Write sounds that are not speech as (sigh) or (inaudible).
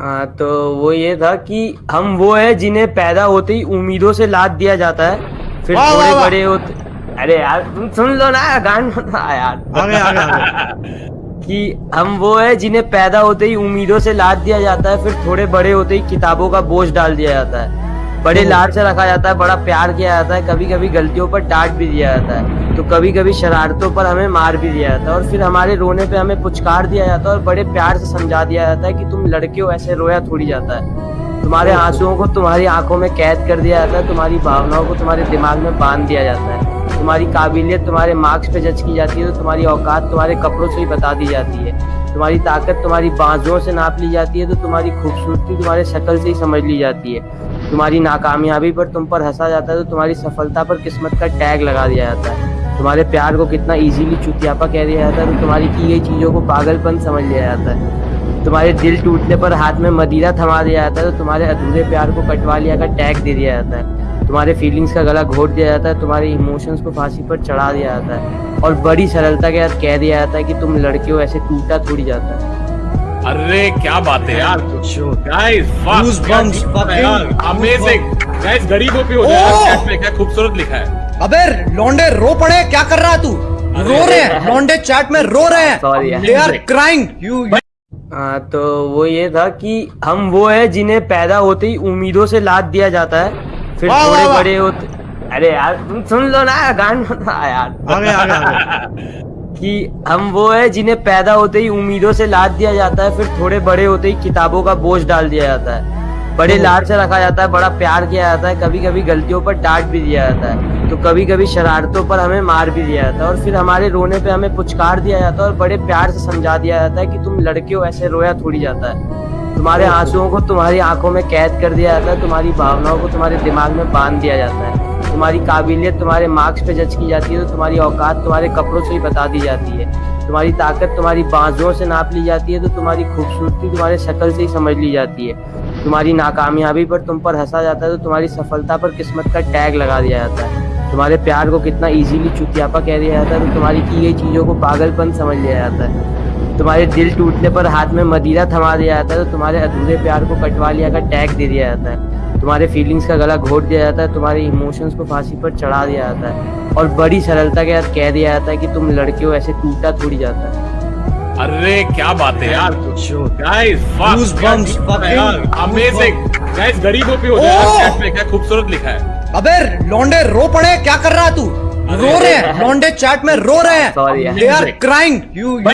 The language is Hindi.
हाँ तो वो ये था कि हम वो है जिन्हें पैदा होते ही उम्मीदों से लाद दिया जाता है। फिर वा, थोड़े। बड़े होते अरे यार तुम सुन लो ना गान बता यार। आगे आगे आगे। (laughs) कि हम वो है जिन्हें पैदा होते ही उम्मीदों से लाद दिया जाता है फिर थोड़े बड़े होते ही किताबों का बोझ डाल दिया जाता है। बड़े। लाड से रखा जाता है, बड़ा प्यार किया जाता है कभी कभी गलतियों पर डांट भी दिया जाता है तो कभी कभी शरारतों पर हमें मार भी दिया जाता है और फिर हमारे रोने पे हमें पुचकार दिया जाता है और बड़े प्यार से समझा दिया जाता है कि तुम लड़के हो, ऐसे रोया थोड़ी जाता है तुम्हारे आंसुओं को तुम्हारी आँखों में कैद कर दिया जाता है, तुम्हारी भावनाओं को तुम्हारे दिमाग में बाँध दिया जाता है तुम्हारी काबिलियत तुम्हारे मार्क्स पे जज की जाती है तो तुम्हारी औकात तुम्हारे कपड़ों से ही बता दी जाती है तुम्हारी ताकत तुम्हारी बाजुओं से नाप ली जाती है तो तुम्हारी खूबसूरती तुम्हारे शक्ल से ही समझ ली जाती है। तुम्हारी नाकामयाबी पर तुम पर हंसा जाता है तो तुम्हारी सफलता पर किस्मत का टैग लगा दिया जाता है। तुम्हारे प्यार को कितना इजीली चुतियापा कह दिया जाता है तो तुम्हारी की गई चीज़ों को पागलपन समझ लिया जाता है। तुम्हारे दिल टूटने पर हाथ में मदीरा थमा दिया जाता है तो तुम्हारे अधूरे प्यार को कटवा लिया का टैग दे दिया जाता है। तुम्हारे फीलिंग्स का गला घोट दिया जाता है तुम्हारे इमोशंस को फांसी पर चढ़ा दिया जाता है और बड़ी सरलता के साथ कह दिया जाता है कि तुम लड़के हो ऐसे टूटा थोड़ी जाता है। अरे क्या बात है यार. गाइस अमेजिंग गाइस गरीबों पे हो Oh! जाए क्या खूबसूरत लिखा है। अबे लौंडे रो पड़े क्या कर रहा है तू? रो रहे हैं। लौंडे चैट में रो रहे हैं। यार। दे आर क्राइंग यू हाँ तो वो ये था कि हम वो है जिन्हें पैदा होते ही उम्मीदों से लाद दिया जाता है। फिर थोड़े। बड़े होते अरे यार तुम सुन लो ना गान। यार। आगे आगे आगे। कि हम वो है जिन्हें पैदा होते ही उम्मीदों से लाद दिया जाता है फिर थोड़े बड़े होते ही किताबों का बोझ डाल दिया जाता है। बड़े लाड से रखा जाता है बड़ा प्यार किया जाता है कभी कभी गलतियों पर डांट भी दिया जाता है। तो कभी कभी शरारतों पर हमें मार भी दिया जाता है और फिर हमारे रोने पे हमें पुचकार दिया जाता है और बड़े प्यार से समझा दिया जाता है कि तुम लड़के हो ऐसे रोया थोड़ी जाता है। तुम्हारे आंसुओं को तुम्हारी आँखों में कैद कर दिया जाता है, तुम्हारी भावनाओं को तुम्हारे दिमाग में बाँध दिया जाता है। तुम्हारी काबिलियत तुम्हारे मार्क्स पे जज की जाती है तो तुम्हारी औकात तुम्हारे कपड़ों से ही बता दी जाती है। तुम्हारी ताकत तुम्हारी बाजुओं से नाप ली जाती है तो तुम्हारी खूबसूरती तुम्हारे शक्ल से ही समझ ली जाती है। तुम्हारी नाकामयाबी पर तुम पर हंसा जाता है तो तुम्हारी सफलता पर किस्मत का टैग लगा दिया जाता है। तुम्हारे प्यार को कितना इजीली चुतियापा कह दिया जाता है तो तुम्हारी की गई चीज़ों को पागलपन समझ लिया जाता है। तुम्हारे दिल टूटने पर हाथ में मदीरा थमा दिया जाता है तो तुम्हारे अधूरे प्यार को कटवा लिया का टैग दे दिया जाता है। तुम्हारे फीलिंग्स का गला घोट दिया जाता है तुम्हारे इमोशंस को फांसी पर चढ़ा दिया जाता है। और बड़ी सरलता के साथ कह दिया जाता है कि तुम लड़के हो ऐसे टूटा थोड़ी जाता है। अरे क्या बात है यार. गाइस गरीबों पे हो जाए। Oh! चैट में क्या खूबसूरत लिखा है। अबे लौंडे रो पड़े क्या कर रहा है तू? रो रहे हैं लौंडे चैट में रो रहे हैं। दे आर क्राइंग यू